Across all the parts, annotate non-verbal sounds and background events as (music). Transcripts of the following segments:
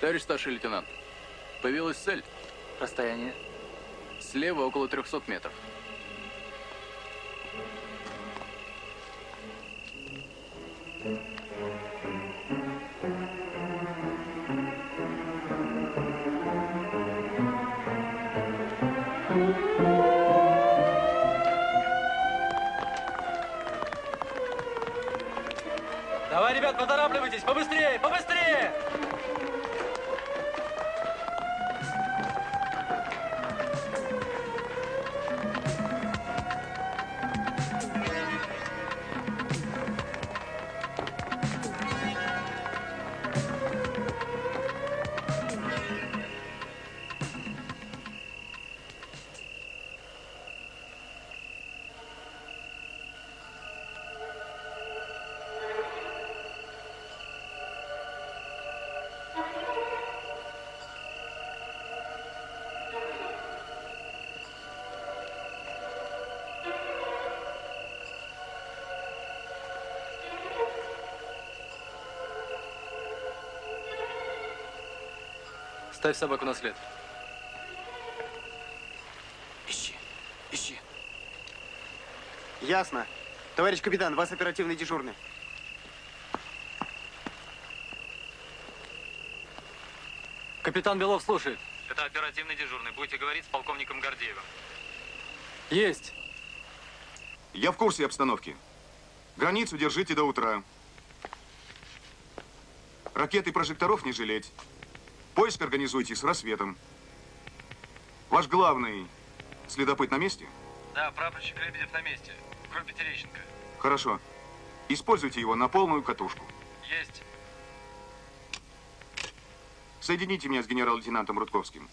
Товарищ старший лейтенант, появилась цель. Расстояние? Слева около 300 метров. Ставь собаку на след. Ищи, ищи. Ясно. Товарищ капитан, вас оперативный дежурный. Капитан Белов слушает. Это оперативный дежурный. Будете говорить с полковником Гордеевым. Есть. Я в курсе обстановки. Границу держите до утра. Ракет и прожекторов не жалеть. Поиск организуйте с рассветом. Ваш главный следопыт на месте? Да, прапорщик Лебедев на месте. В группе Терещенко. Хорошо. Используйте его на полную катушку. Есть. Соедините меня с генерал-лейтенантом Рудковским.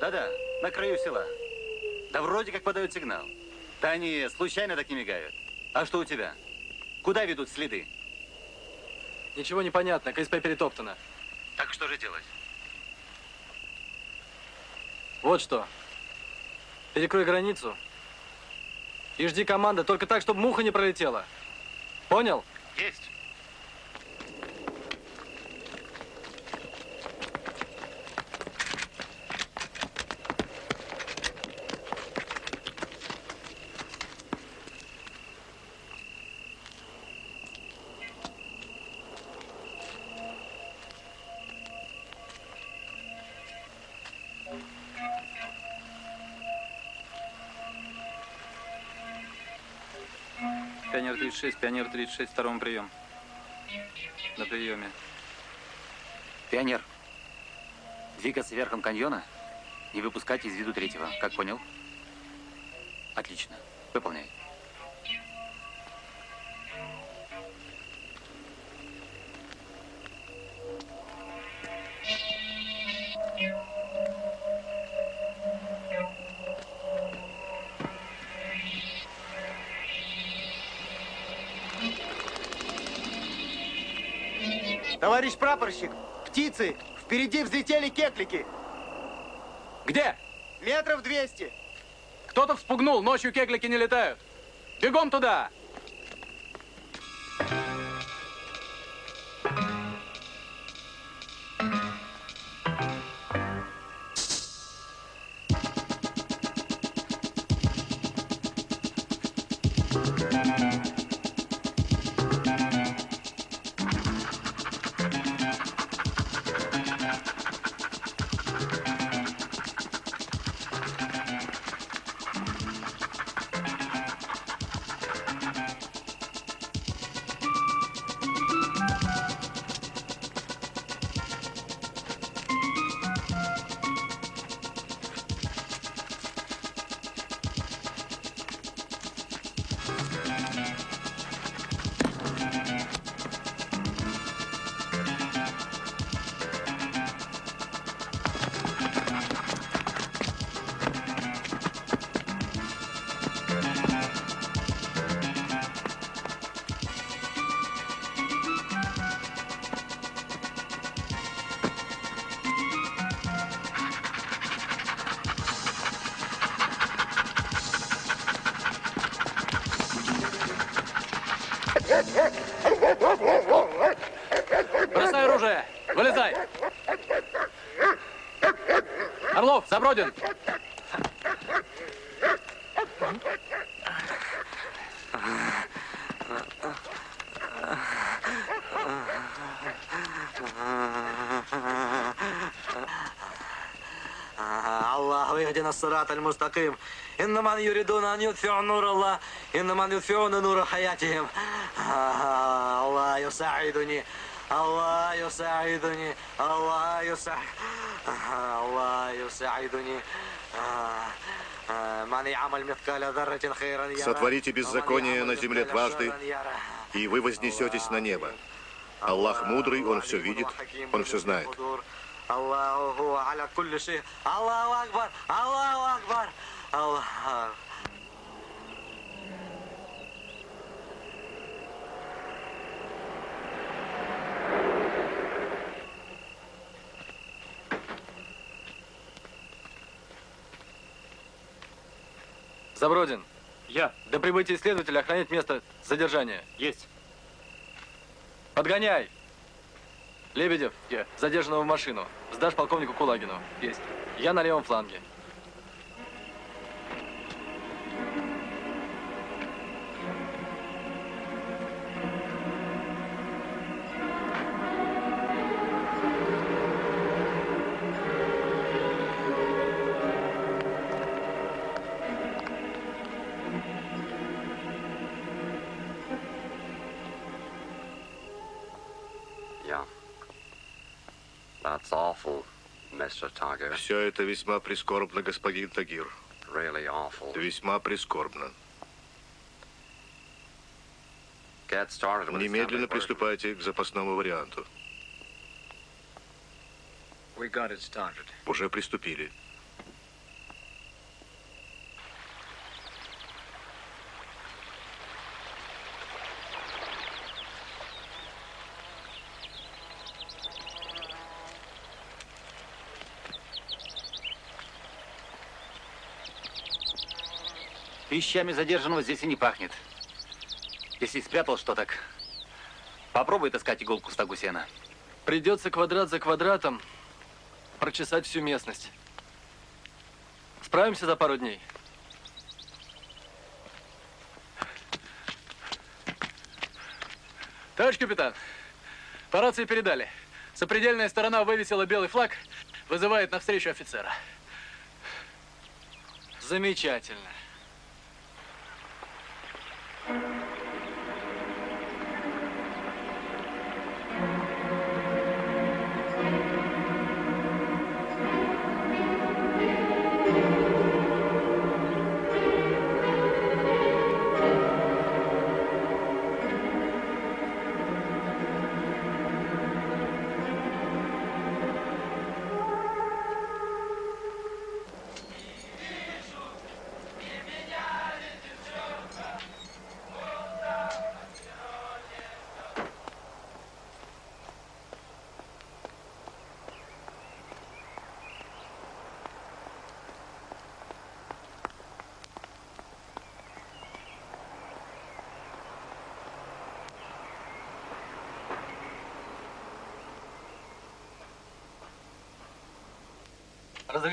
Да-да, на краю села. Да вроде как подают сигнал. Да они случайно так не мигают. А что у тебя? Куда ведут следы? Ничего не понятно, КСП перетоптано. Так что же делать? Вот что. Перекрой границу. И жди команды, только так, чтобы муха не пролетела. Понял? Есть. 36, пионер 36, второму прием. На приеме. Пионер. Двигаться верхом каньона и выпускать из виду третьего. Как понял? Отлично. Выполняй. Товарищ прапорщик, птицы! Впереди взлетели кеклики. Где? Метров 200. Кто-то вспугнул, ночью кеглики не летают. Бегом туда! الله يهدنا الصراط المستقيم إن من يريدون أن يطفئوا نور الله إن من يطفئون نور حياتهم آه، الله يساعدني الله يساعدني الله يساعد الله يساعدني آه، آه، من يعمل مثقال ذرة خيرا يره Сотворите ومن беззаконие يعمل на земле مثقال дважды, شرا يره. и вы вознесетесь на небо. Аллах мудрый, Он все видит, Он все знает. Аллаху аля кулли шей. Аллаху акбар, Аллаху акбар. Аллах. Забродин. Я. До прибытия следователя охранять место задержания. Есть. Подгоняй. Лебедев, задержанного в машину. Сдашь полковнику Кулагину. Есть. Я на левом фланге. Все это весьма прискорбно, господин Тагир. Really awful. Весьма прискорбно. Get started with Немедленно приступайте к запасному варианту. We got it started. Уже приступили. Вещами задержанного здесь и не пахнет. Если спрятал что так, попробуй таскать иголку в стогу сена. Придется квадрат за квадратом прочесать всю местность. Справимся за пару дней? Товарищ капитан, по рации передали. Сопредельная сторона вывесила белый флаг, вызывает навстречу офицера. Замечательно. Thank you.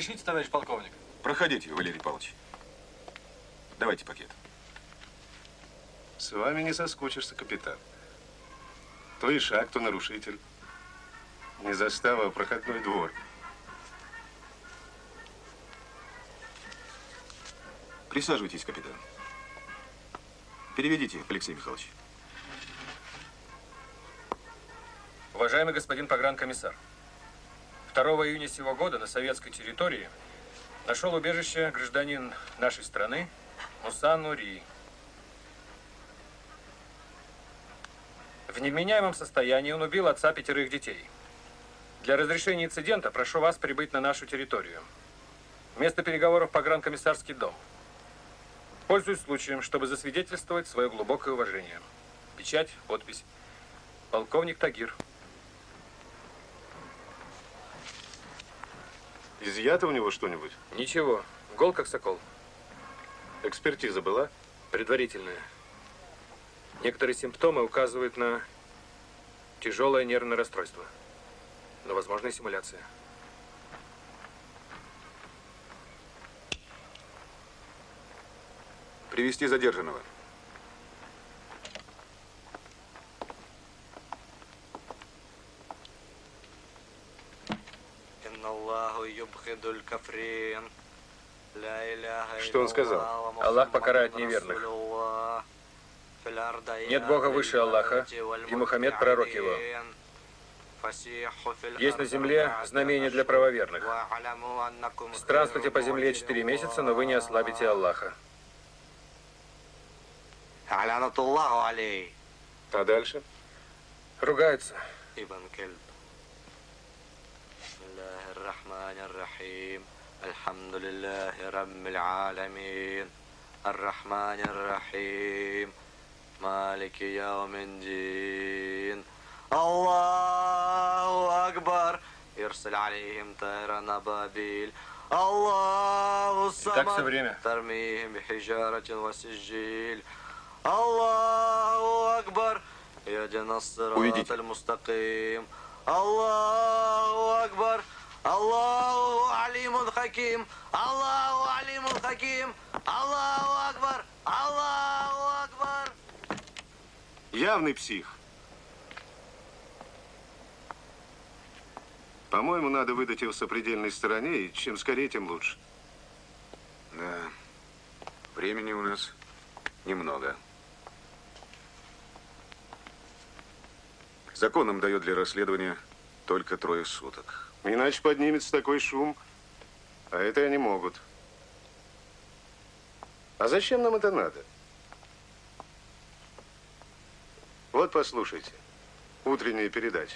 Разрешите, товарищ полковник? Проходите, Валерий Павлович. Давайте пакет. С вами не соскучишься, капитан. То ишак, то нарушитель. Не застава, а проходной двор. Присаживайтесь, капитан. Переведите, Алексей Михайлович. Уважаемый господин погранкомиссар, 2 июня сего года на советской территории нашел убежище гражданин нашей страны Мусан Нури. В невменяемом состоянии он убил отца пятерых детей. Для разрешения инцидента прошу вас прибыть на нашу территорию. Место переговоров погранкомиссарский дом. Пользуюсь случаем, чтобы засвидетельствовать свое глубокое уважение. Печать, подпись. Полковник Тагир. Изъято у него что-нибудь? Ничего, гол как сокол. Экспертиза была? Предварительная. Некоторые симптомы указывают на тяжелое нервное расстройство. Но возможно и симуляция. Привести задержанного. Что он сказал? Аллах покарает неверных. Нет Бога выше Аллаха, и Мухаммед пророк его. Есть на земле знамение для правоверных. Странствуйте по земле четыре месяца, но вы не ослабите Аллаха. А дальше? Ругаются. الرحمن الرحيم. الحمد لله رب العالمين. الرحمن الرحيم. مالك يوم الدين. الله أكبر. يرسل عليهم طيرا أبابيل الله الصمد. ترميهم بحجارة وسجيل. الله أكبر. يهدنا الصراط المستقيم. الله أكبر. Аллаху алимун хаким, Аллаху алимун хаким, Аллаху акбар, Аллаху акбар. Явный псих. По-моему, надо выдать его сопредельной стороне, и чем скорее, тем лучше. Да. Времени у нас немного. Законом дает для расследования только трое суток. Иначе поднимется такой шум, а это они могут. А зачем нам это надо? Вот послушайте, утренняя передача.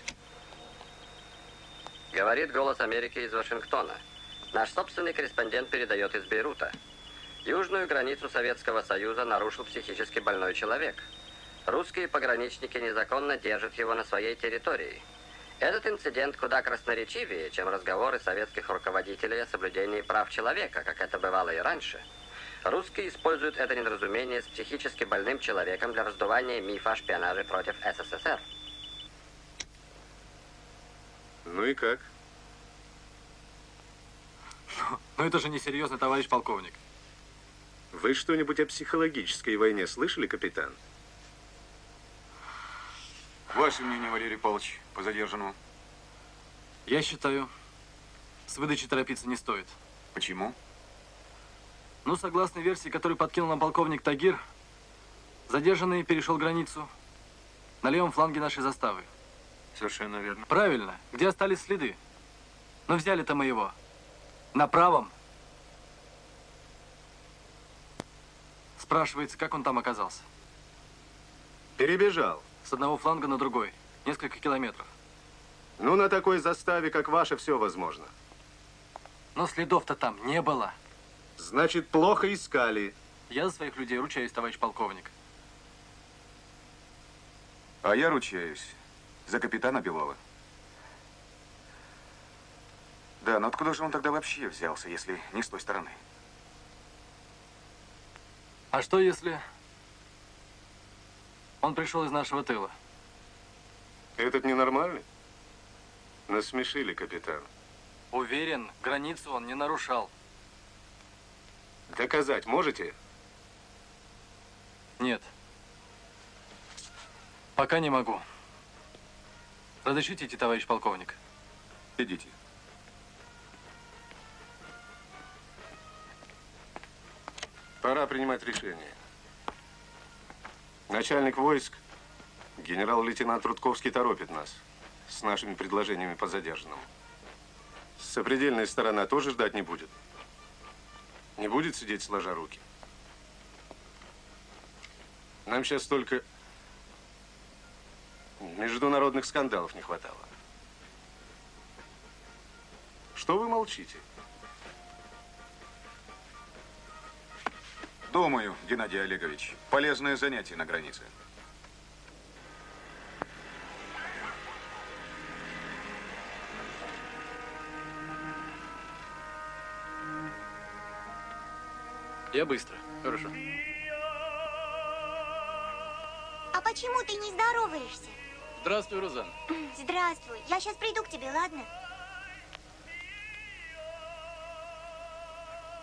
Говорит «Голос Америки» из Вашингтона. Наш собственный корреспондент передает из Бейрута. Южную границу Советского Союза нарушил психически больной человек. Русские пограничники незаконно держат его на своей территории. Этот инцидент куда красноречивее, чем разговоры советских руководителей о соблюдении прав человека, как это бывало и раньше. Русские используют это недоразумение с психически больным человеком для раздувания мифа о шпионаже против СССР. Ну и как? Но это же несерьезно, товарищ полковник. Вы что-нибудь о психологической войне слышали, капитан? Ваше мнение, Валерий Павлович, по задержанному? Я считаю, с выдачей торопиться не стоит. Почему? Ну, согласно версии, которую подкинул нам полковник Тагир, задержанный перешел границу на левом фланге нашей заставы. Совершенно верно. Правильно. Где остались следы? Но взяли-то мы его. На правом. Спрашивается, как он там оказался? Перебежал. С одного фланга на другой. Несколько километров. Ну, на такой заставе, как ваша, все возможно. Но следов-то там не было. Значит, плохо искали. Я за своих людей ручаюсь, товарищ полковник. А я ручаюсь за капитана Белова. Да, но откуда же он тогда вообще взялся, если не с той стороны? А что если он пришел из нашего тыла? Этот ненормальный? Насмешили, капитан. Уверен, границу он не нарушал. Доказать можете? Нет. Пока не могу. Разрешите идти, товарищ полковник? Идите. Пора принимать решение. Начальник войск, генерал-лейтенант Рудковский, торопит нас с нашими предложениями по задержанному. Сопредельная сторона тоже ждать не будет. Не будет сидеть сложа руки. Нам сейчас только международных скандалов не хватало. Что вы молчите? Думаю, Геннадий Олегович, полезное занятие на границе. Я быстро. Хорошо. почему ты не здороваешься? Здравствуй, Розан. Здравствуй. Я сейчас приду к тебе, ладно?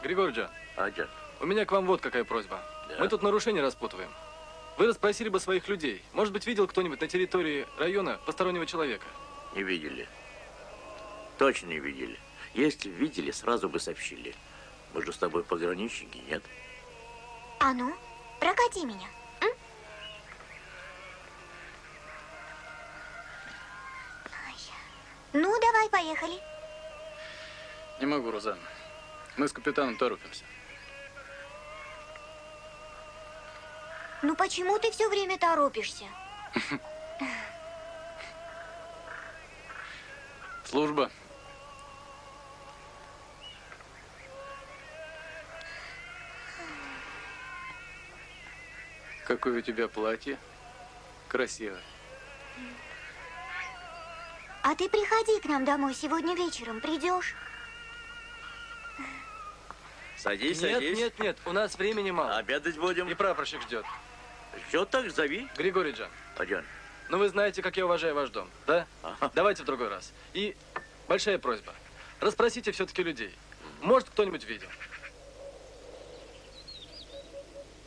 Григорий Аджан. у меня к вам вот какая просьба. Да? Мы тут нарушения распутываем. Вы расспросили бы своих людей. Может быть, видел кто-нибудь на территории района постороннего человека? Не видели. Точно не видели. Если видели, сразу бы сообщили. Мы же с тобой пограничники, нет? А ну, прокати меня. м? Ну, давай, поехали. Не могу, Розан. Мы с капитаном торопимся. Ну, почему ты все время торопишься? (laughs) Служба. Какое у тебя платье? Красивое. А ты приходи к нам домой сегодня вечером, придешь? Садись, нет, садись. нет, нет, у нас времени мало. Обедать будем. И прапорщик ждет. Ждет так, зови. Григорий Джан, Аджан. ну вы знаете, как я уважаю ваш дом, да? Ага. Давайте в другой раз. И большая просьба. Расспросите все-таки людей. Может, кто-нибудь видел.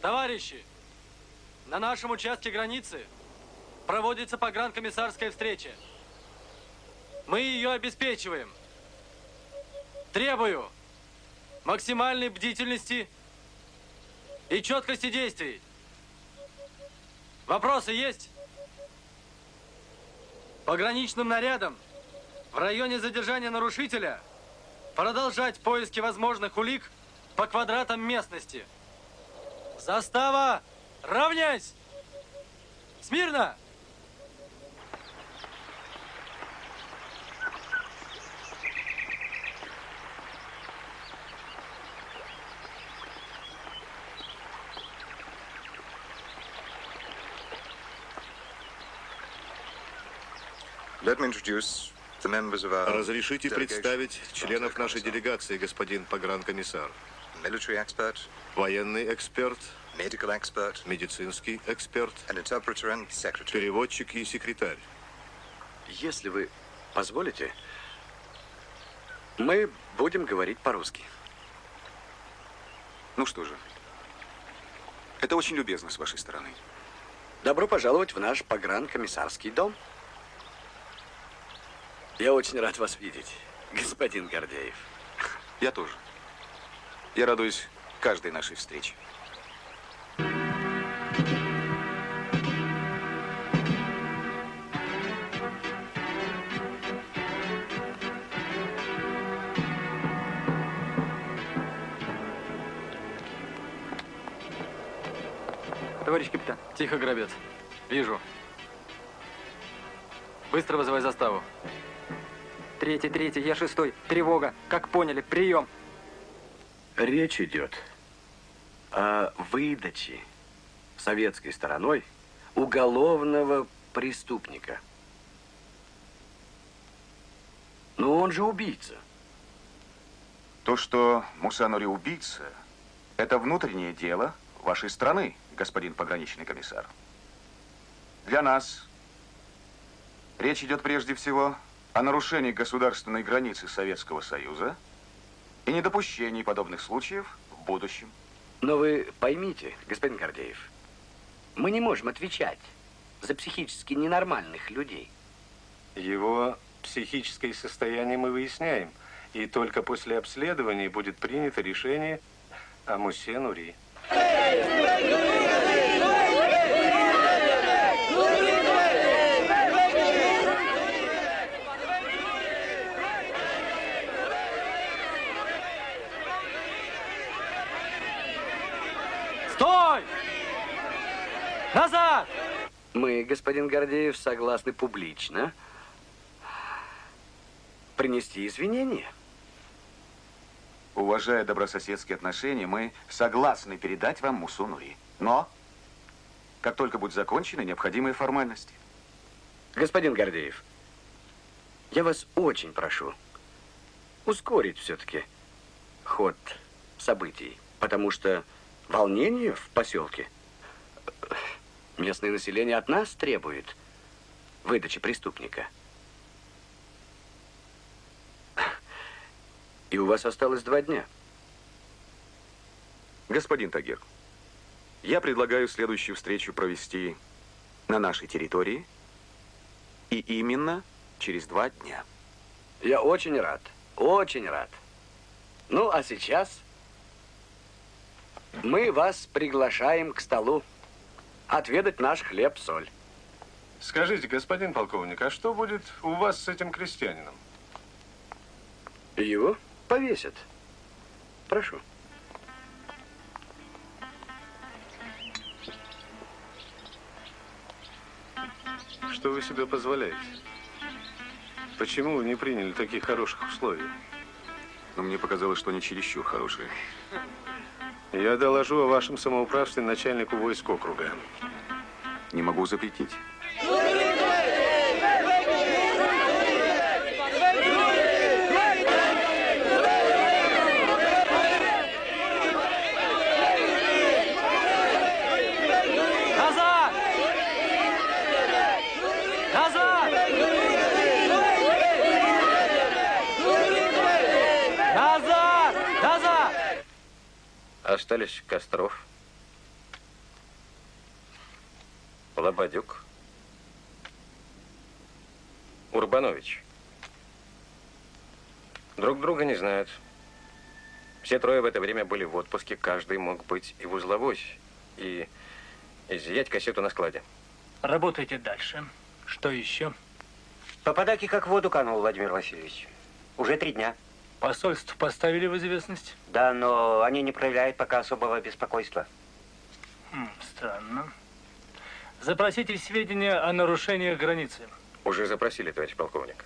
Товарищи, на нашем участке границы проводится погранкомиссарская встреча. Мы ее обеспечиваем. Требую максимальной бдительности и четкости действий. Вопросы есть? Пограничным нарядом в районе задержания нарушителя продолжать поиски возможных улик по квадратам местности. Застава, равняйсь! Смирно! Разрешите представить членов нашей делегации, господин погранкомиссар. Военный эксперт, medical expert, медицинский эксперт, an interpreter and secretary. переводчик и секретарь. Если вы позволите, мы будем говорить по-русски. Ну что же, это очень любезно с вашей стороны. Добро пожаловать в наш погранкомиссарский дом. Я очень рад вас видеть, господин Гордеев. Я тоже. Я радуюсь каждой нашей встрече. Товарищ капитан. Тихо, грабят. Вижу. Быстро вызывай заставу. Третий, третий, я шестой. Тревога. Как поняли, прием. Речь идет о выдаче советской стороной уголовного преступника. Но он же убийца. То, что Мусанури убийца, это внутреннее дело вашей страны, господин пограничный комиссар. Для нас речь идет прежде всего о нарушении государственной границы Советского Союза и недопущении подобных случаев в будущем. Но вы поймите, господин Гордеев, мы не можем отвечать за психически ненормальных людей. Его психическое состояние мы выясняем. И только после обследования будет принято решение о Мусе Нури. Стой! Назад! Мы, господин Гордеев, согласны публично принести извинения. Уважая добрососедские отношения, мы согласны передать вам Мусу Нури. Но, как только будут закончены необходимые формальности. Господин Гордеев, я вас очень прошу ускорить все-таки ход событий, потому что волнение в поселке Местное население от нас требует выдачи преступника. И у вас осталось два дня. Господин Тагир, я предлагаю следующую встречу провести на нашей территории и именно через два дня. Я очень рад, очень рад. Ну, а сейчас мы вас приглашаем к столу отведать наш хлеб-соль. Скажите, господин полковник, а что будет у вас с этим крестьянином? Его повесят. Прошу. Что вы себе позволяете? Почему вы не приняли таких хороших условий? Но мне показалось, что они чересчур хорошие. Я доложу о вашем самоуправстве начальнику войск округа. Не могу запретить. Назад! Назад! Назад! Назад! Остались Костров, Лободюк, Урбанович. Друг друга не знают. Все трое в это время были в отпуске, каждый мог быть и в узловой, и изъять кассету на складе. Работайте дальше. Что еще? Попадаки как в воду канул, Владимир Васильевич. Уже три дня. Посольство поставили в известность? Да, но они не проявляют пока особого беспокойства. Хм, странно. Запросите сведения о нарушениях границы. Уже запросили, товарищ полковник.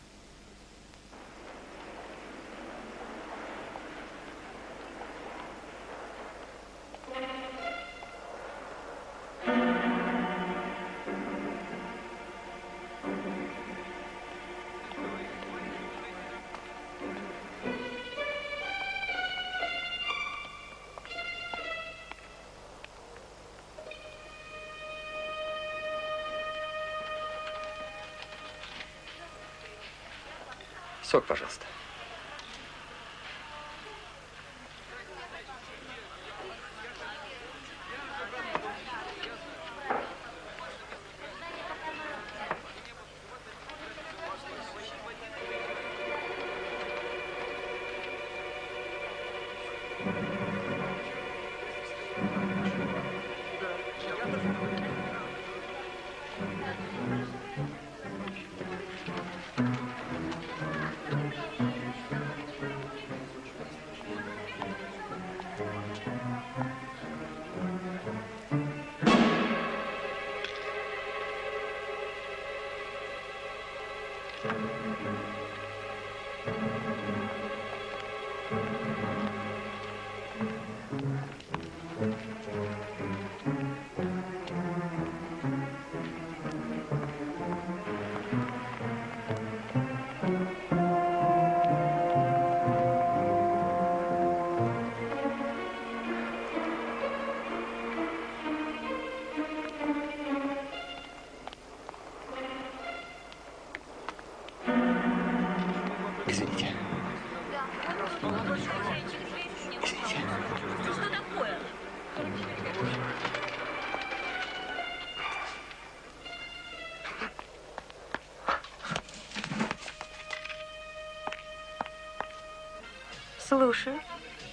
Слушаю.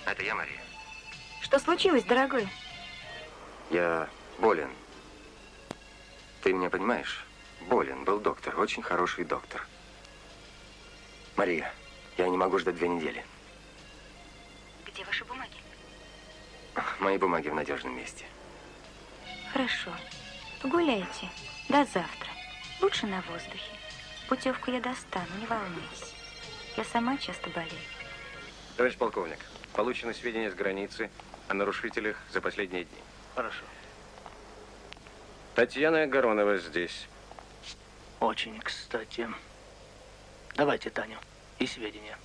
Это я, Мария. Что случилось, дорогой? Я болен. Ты меня понимаешь? Болен. Был доктор. Очень хороший доктор. Мария, я не могу ждать две недели. Где ваши бумаги? Мои бумаги в надежном месте. Хорошо. Погуляйте. До завтра. Лучше на воздухе. Путевку я достану, не волнуйся. Я сама часто болею. Товарищ полковник, получены сведения с границы о нарушителях за последние дни. Хорошо. Татьяна Горонова здесь. Очень кстати. Давайте Таню и сведения.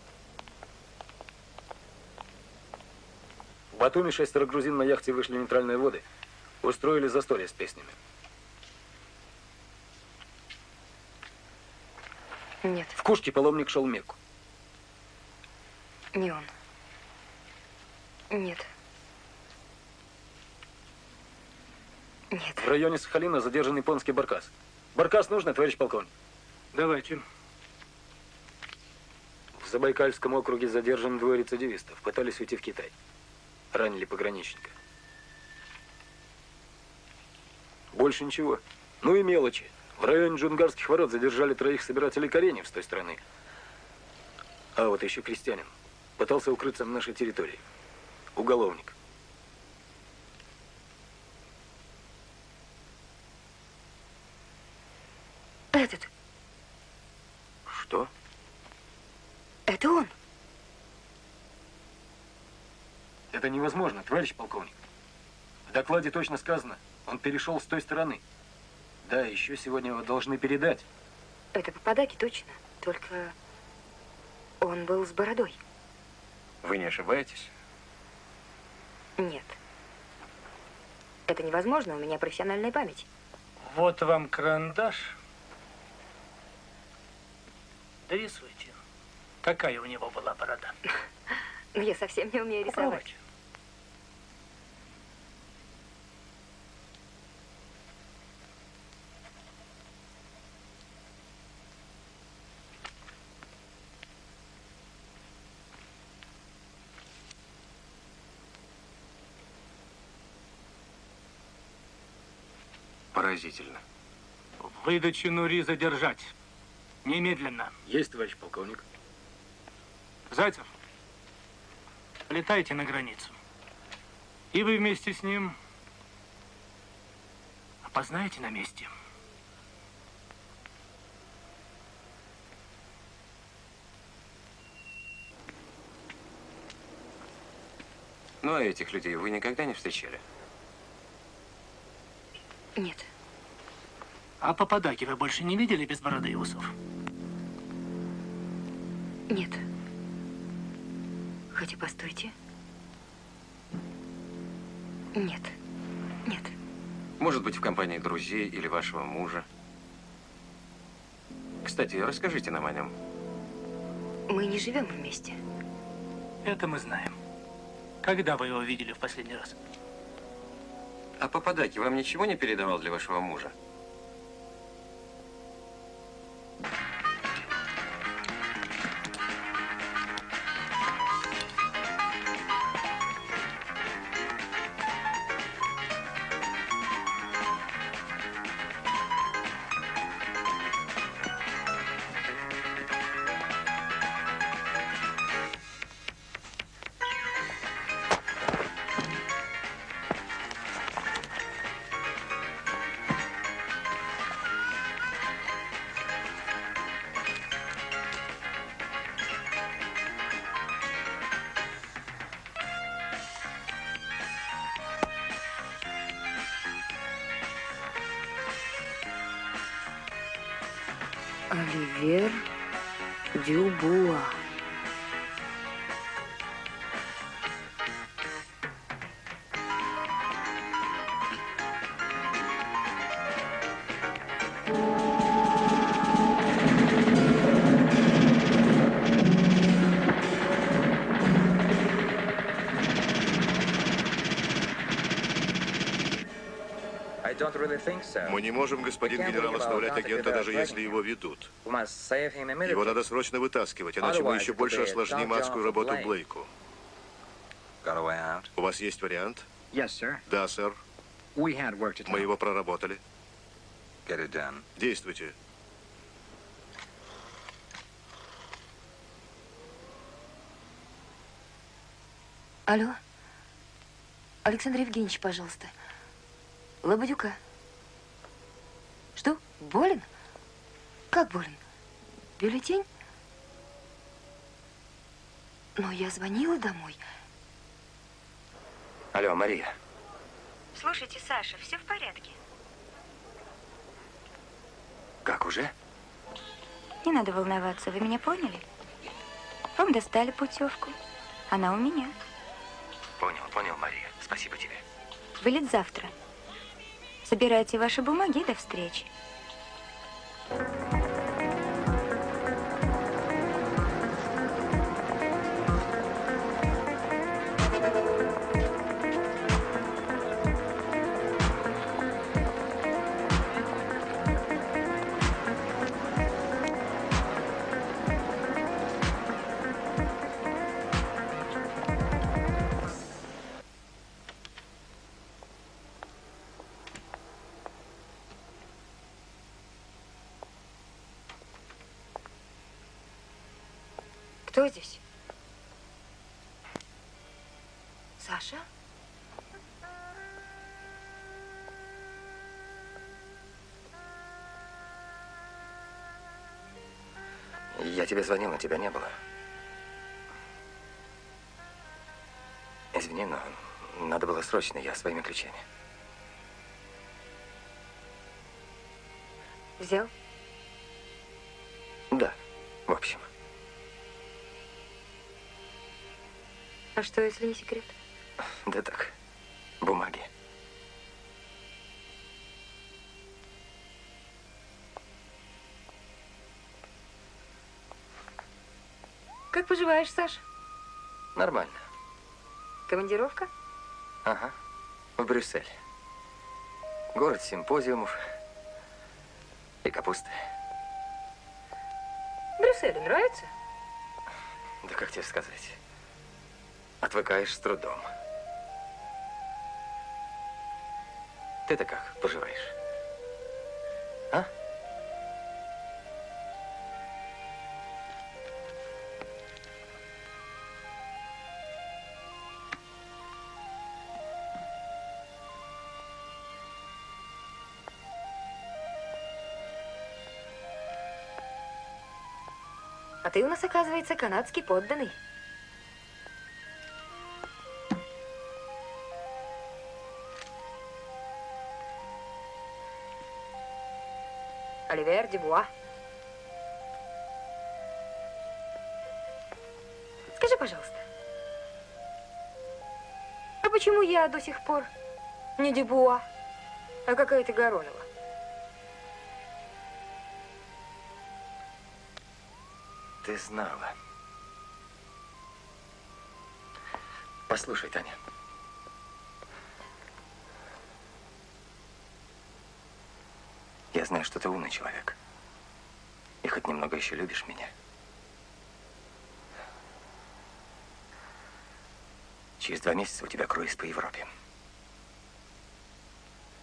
В Батуми шестеро грузин на яхте вышли в нейтральные воды. Устроили застолье с песнями. Нет. В Кушке паломник шел Мекку. Не он. Нет. Нет. В районе Сахалина задержан японский баркас. Баркас нужно, товарищ полковник? Давайте. В Забайкальском округе задержан двое рецидивистов. Пытались уйти в Китай. Ранили пограничника. Больше ничего. Ну и мелочи. В районе Джунгарских ворот задержали троих собирателей кореньев с той стороны. А вот еще крестьянин. Пытался укрыться на нашей территории. Уголовник. Этот. Что? Это он. Это невозможно, товарищ полковник. В докладе точно сказано, он перешел с той стороны. Да, еще сегодня его должны передать. Это Пападаки точно. Только он был с бородой. Вы не ошибаетесь? Нет. Это невозможно, у меня профессиональная память. Вот вам карандаш. Дорисуйте. Какая у него была борода? (laughs) Но я совсем не умею рисовать. Попробуйте. Поразительно. Выдачу Нури задержать. Немедленно. Есть, товарищ полковник. Зайцев, летайте на границу. И вы вместе с ним опознаете на месте. Ну, а этих людей вы никогда не встречали? Нет. А Пападаки вы больше не видели без бороды и усов? Нет. Хотя, постойте. Нет. Нет. Может быть, в компании друзей или вашего мужа. Кстати, расскажите нам о нем. Мы не живем вместе. Это мы знаем. Когда вы его видели в последний раз? А Пападаки вам ничего не передавал для вашего мужа? Оливер Дюбуа. Мы не можем, господин генерал, оставлять агента, даже если его ведут. Его надо срочно вытаскивать, иначе мы еще больше осложним адскую работу Блейку. У вас есть вариант? Да, сэр. Мы его проработали. Действуйте. Алло? Александр Евгеньевич, пожалуйста. Лободюка. Болен? Как болен? Бюллетень? Но я звонила домой. Алло, Мария. Слушайте, Саша, все в порядке. Как уже? Не надо волноваться, вы меня поняли? Вам достали путевку. Она у меня. Понял, понял, Мария. Спасибо тебе. Вылет завтра. Собирайте ваши бумаги и до встречи. Кто здесь? Саша? Я тебе звонил, но тебя не было. Извини, но надо было срочно, я своими ключами. Взял? Да, в общем. А что, если не секрет? Да так, бумаги. Как поживаешь, Саш? Нормально. Командировка? Ага, в Брюссель. Город симпозиумов и капусты. Брюсселю нравится? Да как тебе сказать? Отвыкаешь с трудом. Ты-то как поживаешь? А? А ты у нас, оказывается, канадский подданный. Оливер Дебуа. Скажи, пожалуйста, а почему я до сих пор не Дебуа, а какая-то Горонова? Ты знала. Послушай, Таня. Я знаю, что ты умный человек. И хоть немного еще любишь меня. Через два месяца у тебя круиз по Европе.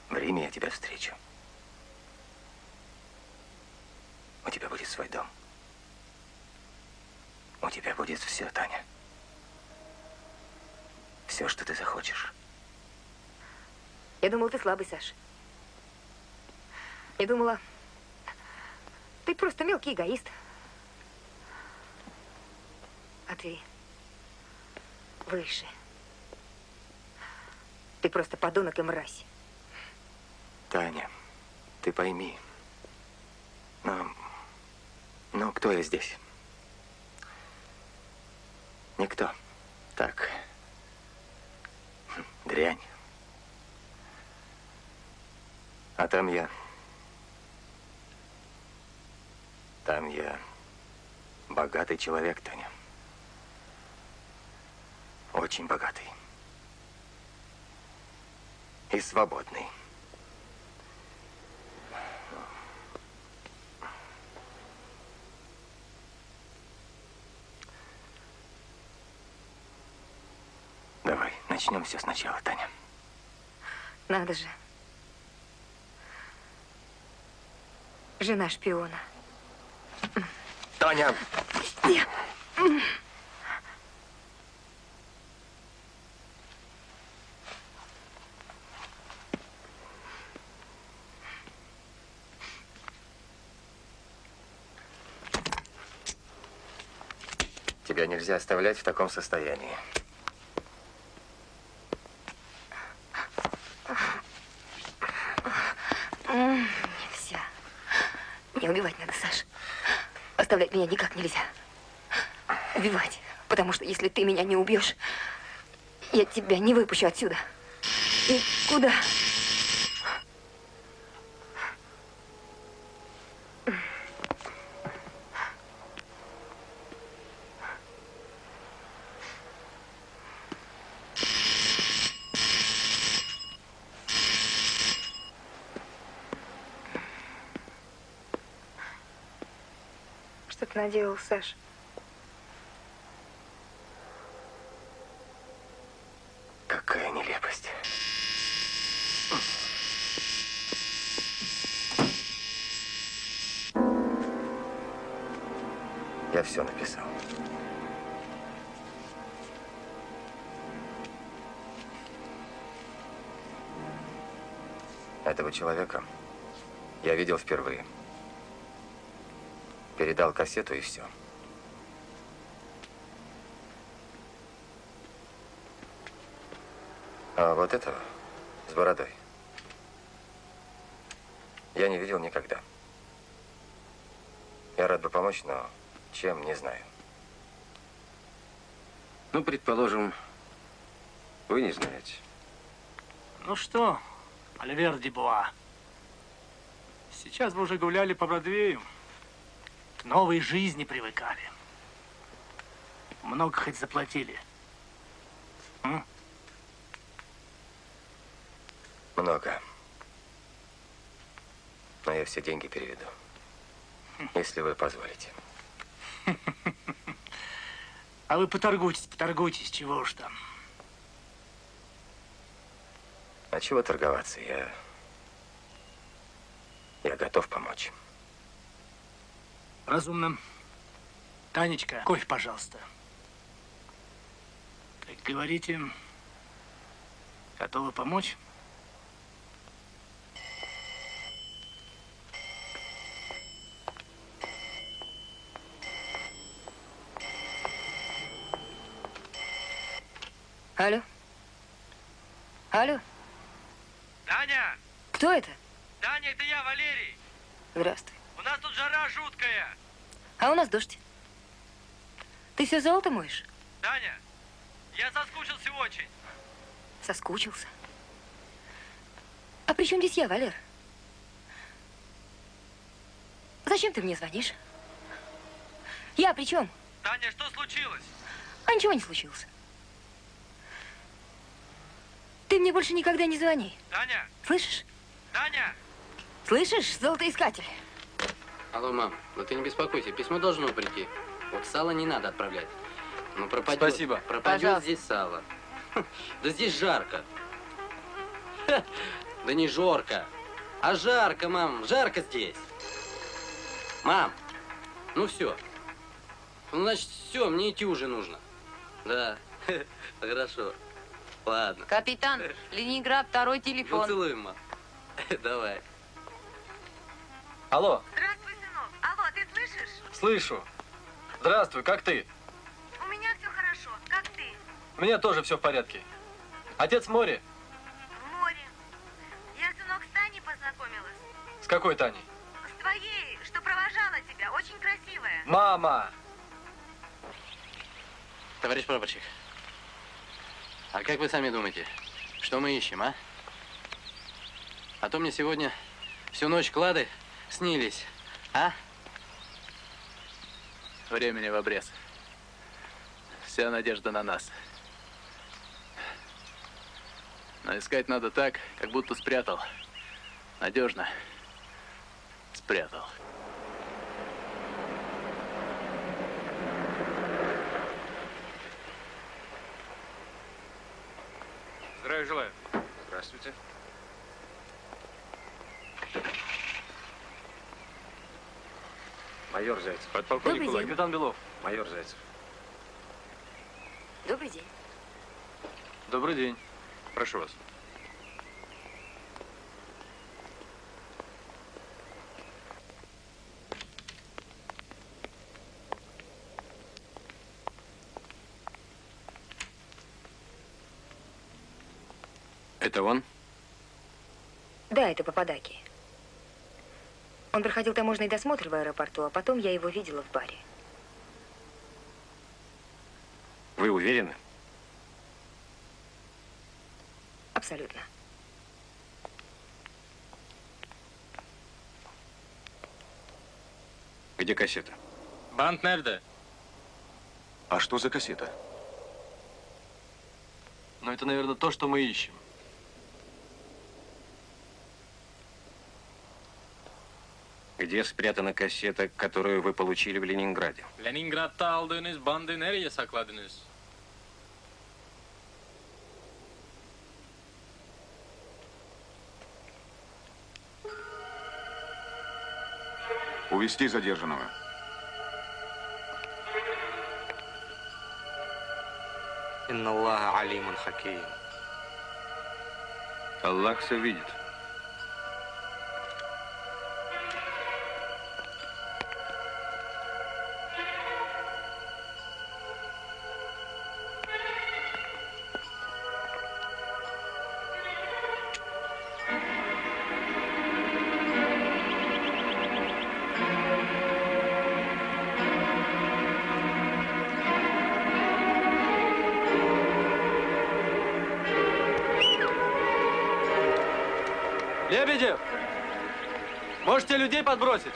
В Риме я тебя встречу. У тебя будет свой дом. У тебя будет все, Таня. Все, что ты захочешь. Я думала, ты слабый, Саш. Я думала, ты просто мелкий эгоист. А ты выше. Ты просто подонок и мразь. Таня, ты пойми. Но, но кто я здесь? Никто. Так. Дрянь. А там я... Там я богатый человек, Таня. Очень богатый. И свободный. Давай, начнем все сначала, Таня. Надо же. Жена шпиона. Таня! Я... Тебя нельзя оставлять в таком состоянии. Нельзя. Меня убивать надо, Саш. Оставлять меня никак нельзя. Убивать. Потому что если ты меня не убьешь, я тебя не выпущу отсюда. Никуда. Что наделал, Саш? Какая нелепость. Я все написал. Этого человека я видел впервые. Передал кассету и все. А вот этого с бородой я не видел никогда. Я рад бы помочь, но чем, не знаю. Ну, предположим, вы не знаете. Ну что, Альвер Дебуа, сейчас вы уже гуляли по Бродвею, к новой жизни привыкали. Много хоть заплатили. М? Много. Но я все деньги переведу. Если вы позволите. (laughs) А вы поторгуйтесь, поторгуйтесь, чего уж там. А чего торговаться? Я... Я готов помочь. Разумно. Танечка, кофе, пожалуйста. Так говорите, готовы помочь? Алло? Алло? Таня! Кто это? Таня, это я, Валерий. Здравствуй. Нас тут жара жуткая. А у нас дождь. Ты все золото моешь? Таня, я соскучился очень. Соскучился. А при чем здесь я, Валер? Зачем ты мне звонишь? Я при чем? Таня, что случилось? А ничего не случилось. Ты мне больше никогда не звони. Таня! Слышишь? Таня! Слышишь, золотоискатель? Алло, мам, ну ты не беспокойся, письмо должно прийти. Вот сало не надо отправлять. Ну пропадет. Спасибо. Пропадет Пожалуйста. здесь сало. Да здесь жарко. Да не жорко, а жарко, мам, жарко здесь. Мам, ну все. Ну, значит, все, мне идти уже нужно. Да, хорошо. Ладно. Капитан, Ленинград, второй Ну, телефон. целуем, мам. (laughs) Давай. Алло, Здравствуй, слышу. Здравствуй, как ты? У меня все хорошо. Как ты? У меня тоже все в порядке. Отец в море. В море. Я, сынок, с Таней познакомилась. С какой Таней? С твоей, что провожала тебя. Очень красивая. Мама! Товарищ прапорщик, а как вы сами думаете, что мы ищем, а? А то мне сегодня всю ночь клады снились, а? Времени в обрез. Вся надежда на нас. Но искать надо так, как будто спрятал. Надежно. Спрятал. Здравия желаю. Здравствуйте. Майор Зайцев. Подполковник Добрый день. Капитан Белов. Майор Зайцев. Добрый день. Добрый день. Прошу вас. Это он? Да, это Пападаки. Он проходил таможенный досмотр в аэропорту, а потом я его видела в баре. Вы уверены? Абсолютно. Где кассета? Банд nerede? А что за кассета? Но это, наверное, то, что мы ищем. Где спрятана кассета, которую вы получили в Ленинграде? Leningrad'da aldığınız bandı nereye sakladınız? Увести задержанного. Аллах все видит. Можете людей подбросить?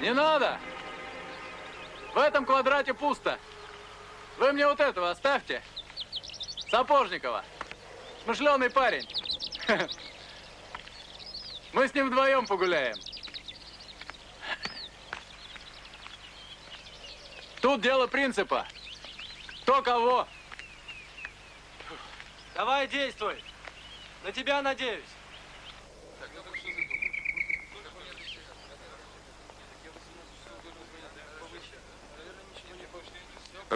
Не надо! В этом квадрате пусто. Вы мне вот этого оставьте. Сапожникова. Смышленый парень. (laughs) Мы с ним вдвоем погуляем. Тут дело принципа. Кто кого. Давай действуй. На тебя надеюсь.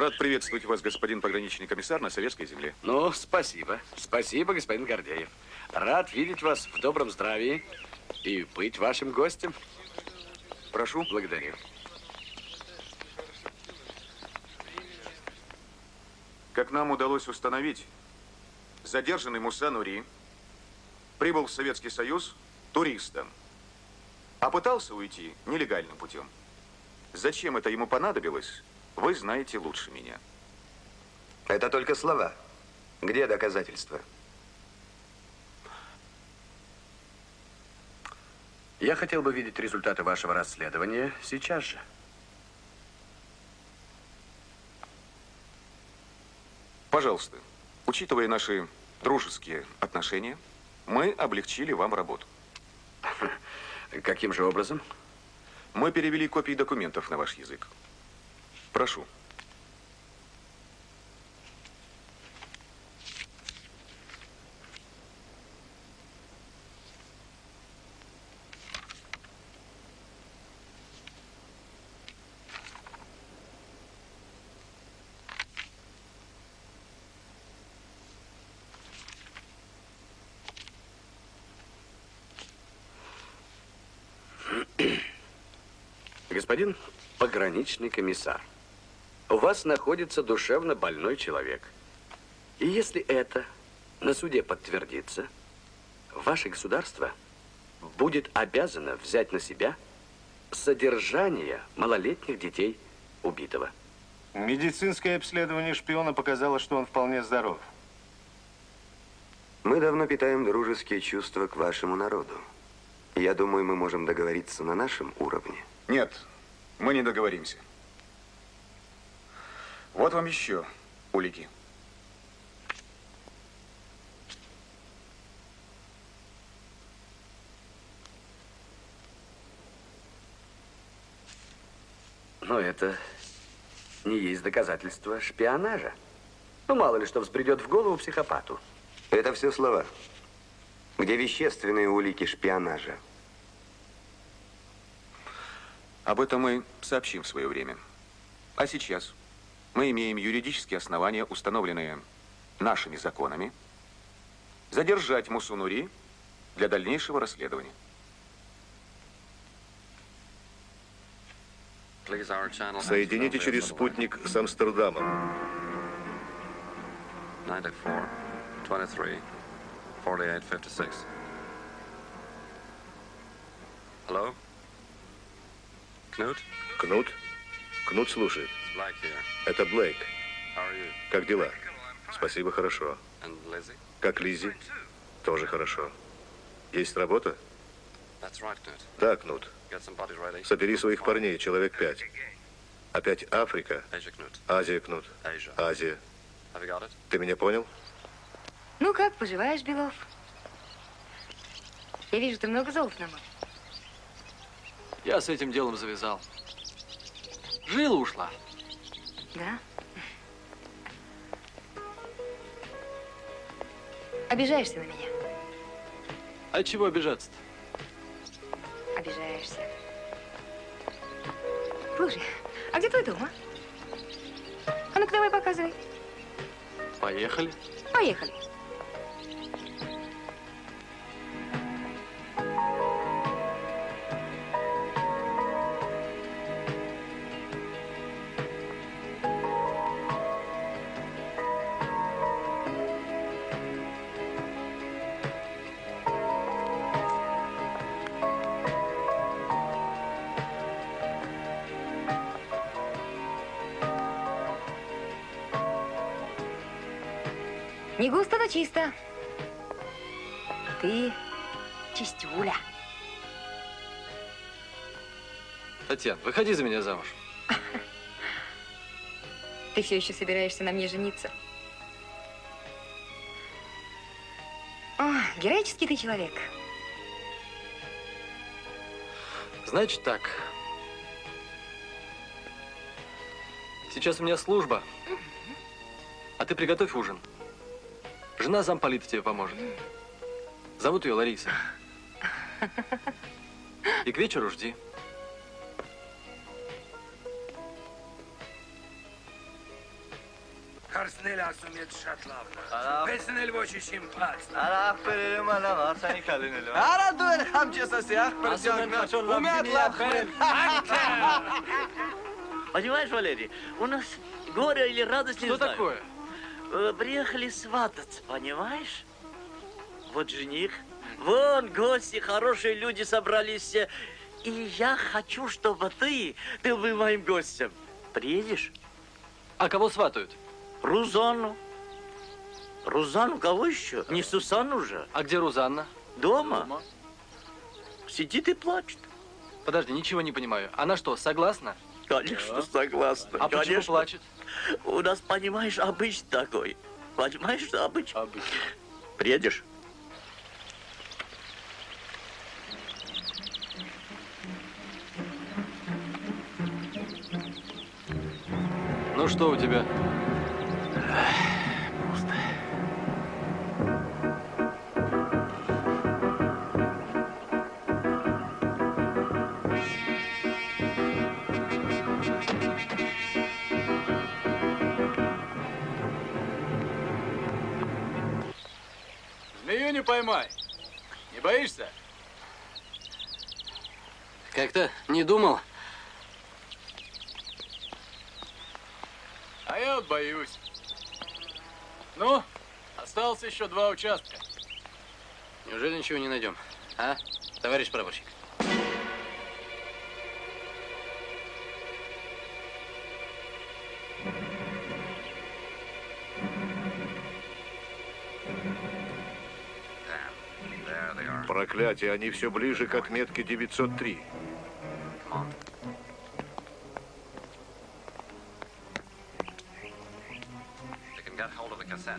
Рад приветствовать вас, господин пограничный комиссар, на советской земле. Ну, спасибо. Спасибо, господин Гордеев. Рад видеть вас в добром здравии и быть вашим гостем. Прошу. Благодарю. Как нам удалось установить, задержанный Муса Нури прибыл в Советский Союз туристом, а пытался уйти нелегальным путем. Зачем это ему понадобилось, вы знаете лучше меня. Это только слова. Где доказательства? Я хотел бы видеть результаты вашего расследования сейчас же. Пожалуйста, учитывая наши дружеские отношения, мы облегчили вам работу. Каким же образом? Мы перевели копии документов на ваш язык. Прошу. Господин пограничный комиссар, у вас находится душевно больной человек. И если это на суде подтвердится, ваше государство будет обязано взять на себя содержание малолетних детей убитого. Медицинское обследование шпиона показало, что он вполне здоров. Мы давно питаем дружеские чувства к вашему народу. Я думаю, мы можем договориться на нашем уровне. Нет, мы не договоримся. Вот вам еще улики. Но это не есть доказательство шпионажа. Ну, мало ли что взбредет в голову психопату. Это все слова. Где вещественные улики шпионажа? Об этом мы сообщим в свое время. А сейчас мы имеем юридические основания, установленные нашими законами, задержать Мусунури для дальнейшего расследования. Соедините через спутник с Амстердамом. 94, 23, 48, 56. Hello? Кнут? Кнут? Кнут слушает. Это Блейк. Как дела? Спасибо, хорошо. Как Лизи? Тоже хорошо. Есть работа? Да, Кнут. Собери своих парней, человек пять. Опять Африка? Азия, Кнут. Азия. Ты меня понял? Ну как, поживаешь, Белов? Я вижу, ты много золота намыл. Я с этим делом завязал. Жила ушла. Да? Обижаешься на меня? А чего обижаться-то? Обижаешься. Слушай, а где твой дом, а? А ну-ка давай показывай. Поехали. Поехали. Татьяна, выходи за меня замуж. Ты все еще собираешься на мне жениться? О, героический ты человек. Значит так. Сейчас у меня служба. А ты приготовь ужин. Жена замполита тебе поможет. Зовут ее Лариса. И к вечеру жди. Karснela sumet şatlavna. Pesnel boşu şimpat. Ara perelim ana var seni kalın Ara dur siyah персягна. Умят лапхмен. Понимаешь, Валерий, у нас горе или радость, не Что знаю. такое? Приехали свататься, понимаешь? Вот жених, вон гости, хорошие люди собрались. все. И я хочу, чтобы ты, ты был моим гостем. Приедешь? А кого сватают? Рузану. Рузану кого еще? Не Сусану же. А где Рузанна? Дома. Сидит и плачет. Подожди, ничего не понимаю. Она что, согласна? Конечно, согласна. А почему Конечно. плачет? У нас, понимаешь, обычай такой. Понимаешь, обычай? Обычай. Приедешь? Ну что у тебя? Не поймай. Не боишься? Как-то не думал. А я вот боюсь. Ну, осталось еще два участка. Неужели ничего не найдем? А, товарищ прапорщик? Проклятие, они все ближе к отметке 903.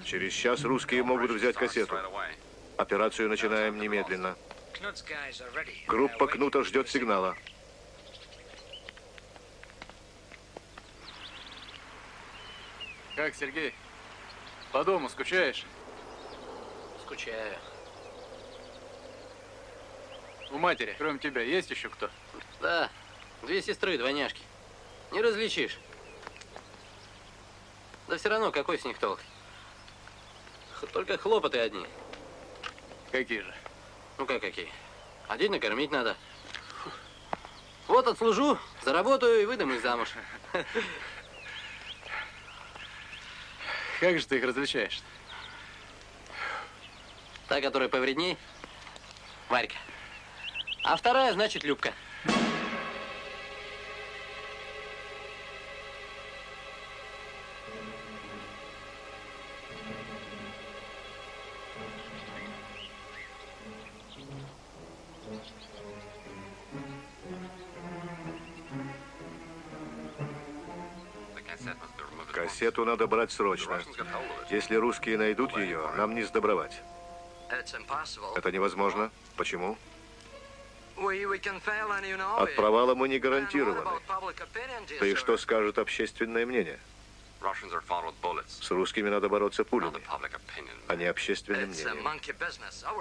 Через час русские могут взять кассету. Операцию начинаем немедленно. Группа Кнута ждет сигнала. Как, Сергей? По дому скучаешь? Скучаю. У матери, кроме тебя, есть еще кто? Да, две сестры, двойняшки. Не различишь. Да все равно, какой с них толк? Только хлопоты одни. Какие же? Ну как какие? Один накормить надо. Вот отслужу, заработаю и выдам их замуж. (laughs) Как же ты их различаешь? Та, которая повредней, Варька. А вторая, значит, Любка. Кассету надо брать срочно. Если русские найдут ее, нам не сдобровать. Это невозможно. Почему? От провала мы не гарантированы. Да и что скажет общественное мнение? С русскими надо бороться пулями, а не общественным мнением.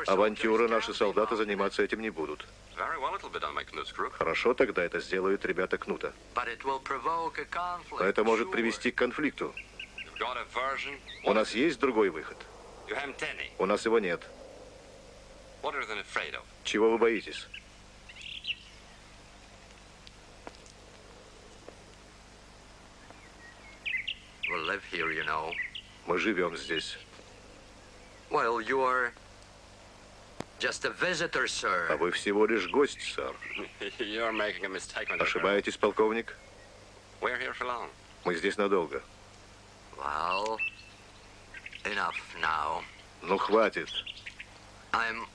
Авантюры наши солдаты заниматься этим не будут. Хорошо, тогда это сделают ребята Кнута. Но это может привести к конфликту. У нас есть другой выход? У нас его нет. Чего вы боитесь? We live here, you know. Мы живем здесь. Well, you're just a visitor, А sir. вы всего лишь гость, сэр. (laughs) You're making a mistake, Ошибаетесь, полковник? We're here for long. Мы здесь надолго. Well, enough now. Ну, хватит. I'm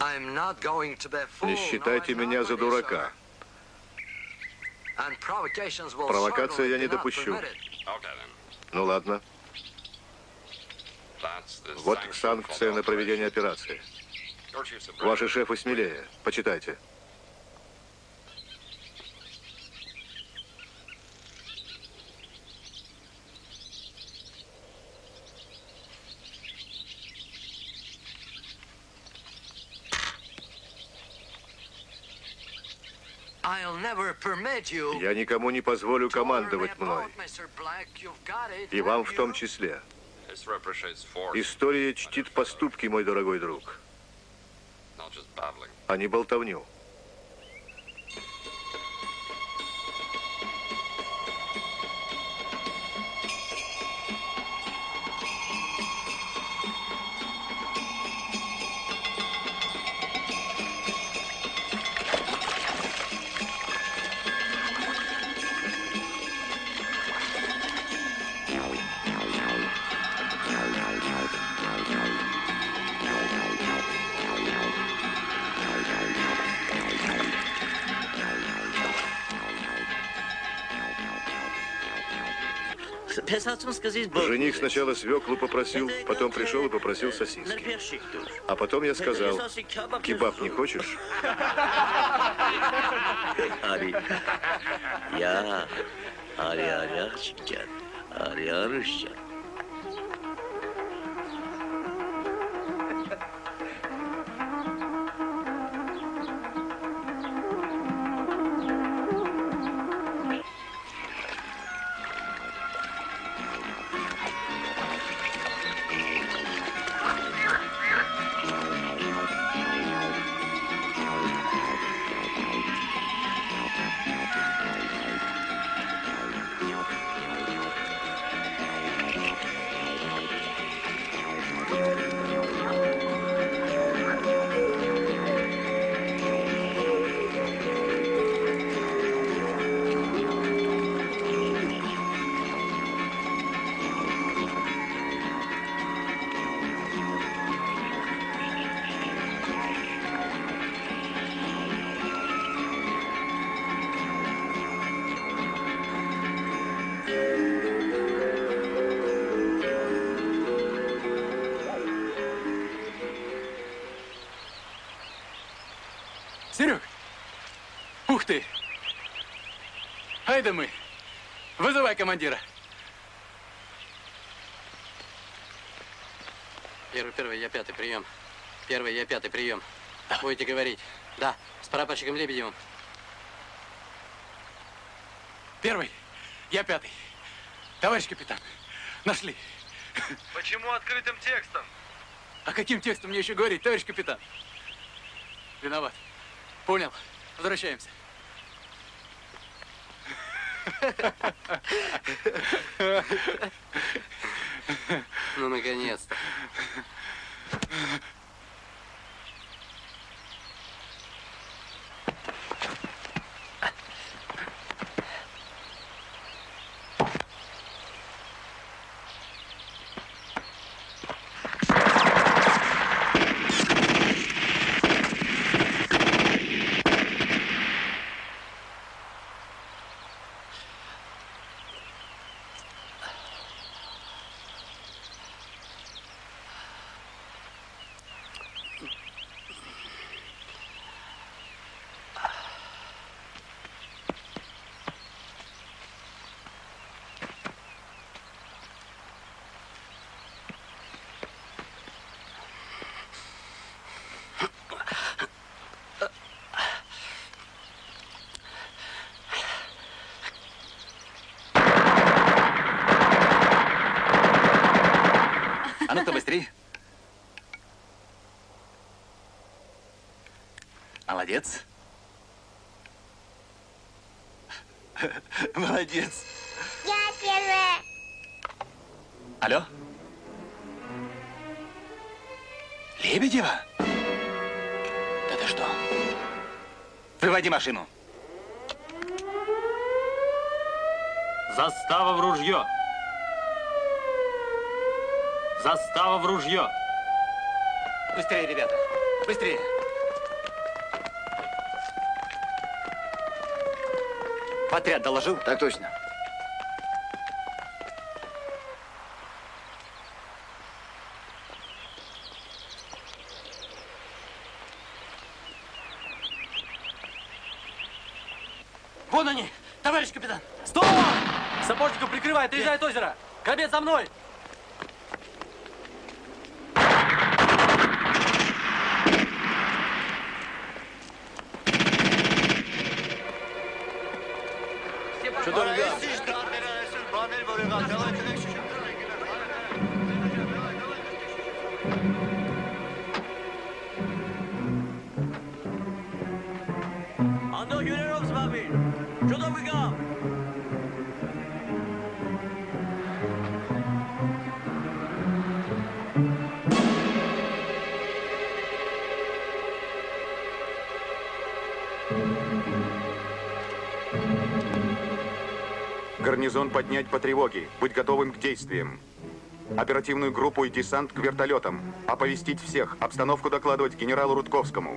Не считайте меня за дурака. Провокация я не допущу. Ну ладно. Вот санкция на проведение операции. Ваши шефы смелее. Почитайте. Я никому не позволю командовать мной. И вам в том числе. История чтит поступки, мой дорогой друг, а не болтовню. Жених сначала свеклу попросил, потом пришел и попросил сосиски. А потом я сказал, кебаб не хочешь? Я, Аряшкин, Ари Арыщин. Серег! Вызывай командира. Первый, первый, я пятый, прием. Первый, я пятый, прием. Будете говорить. Да, с прапорщиком Лебедевым. Первый, я пятый. Товарищ капитан, нашли. Почему открытым текстом? А каким текстом мне еще говорить, товарищ капитан? Виноват. Понял. Возвращаемся. Ну, наконец-то. А ну-ка быстрее. Молодец. (laughs) Молодец. Я первая. Алло? Лебедева? Да ты что? Выводи машину. Застава в ружье. Застава в ружье. Быстрее, ребята. Быстрее. Отряд доложил? Так точно. Вон они! Товарищ капитан! Стоп! Сапожников прикрывает, приезжает озеро! Корвет за мной! Поднять по тревоге. Быть готовым к действиям. Оперативную группу и десант к вертолетам. Оповестить всех. Обстановку докладывать генералу Рудковскому.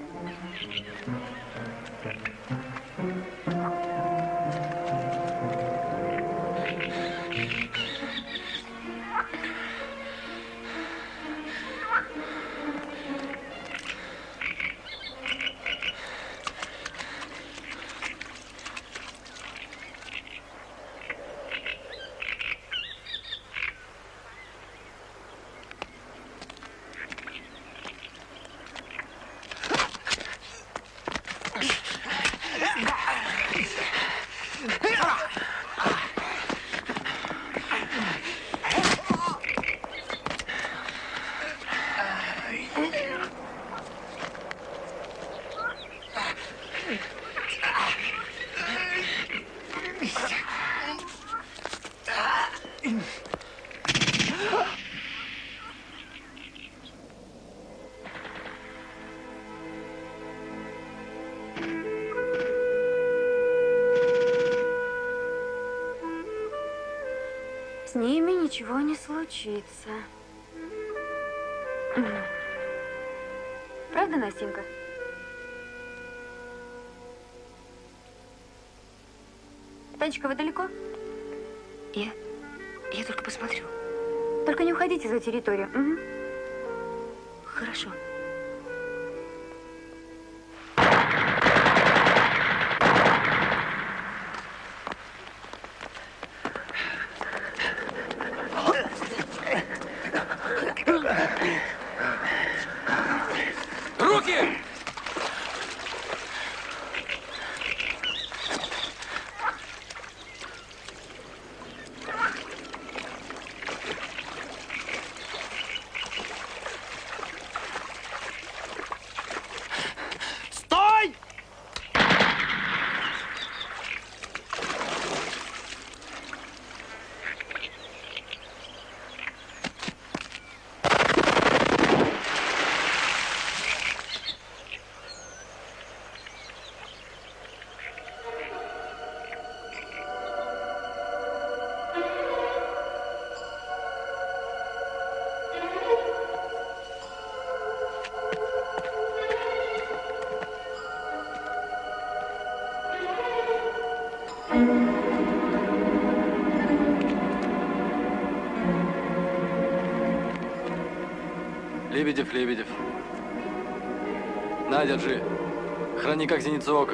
Случится. Правда, Настенька? Танечка, вы далеко? Я... я только посмотрю. Только не уходите за территорию. Мгм. Лебедев, Лебедев. На, держи. Храни как зеницу ока.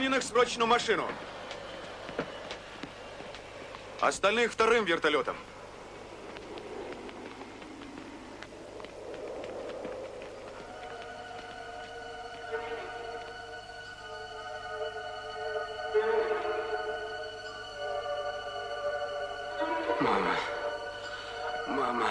Раненых срочно машину. Остальных вторым вертолетом. Мама. Мама.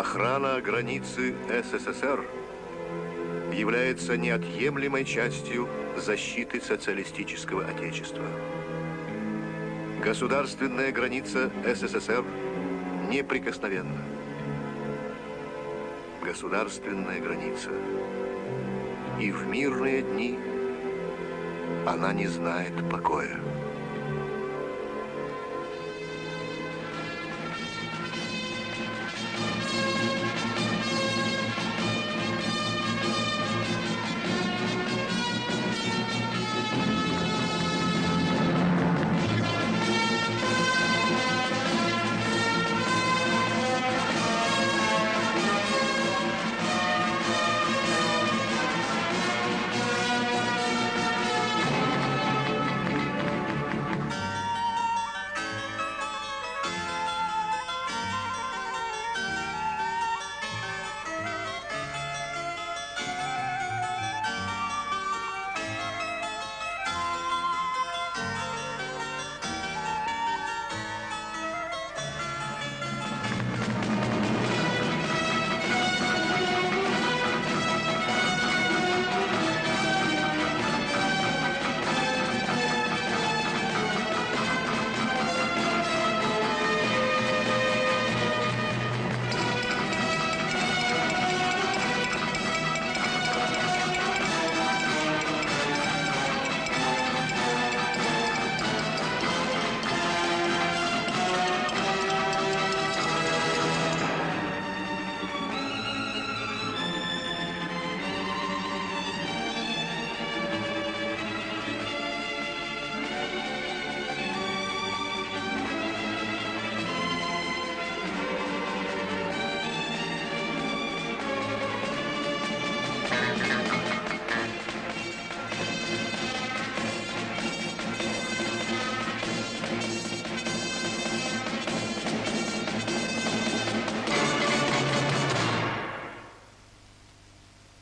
Охрана границы СССР является неотъемлемой частью защиты социалистического отечества. Государственная граница СССР неприкосновенна. Государственная граница. И в мирные дни она не знает покоя.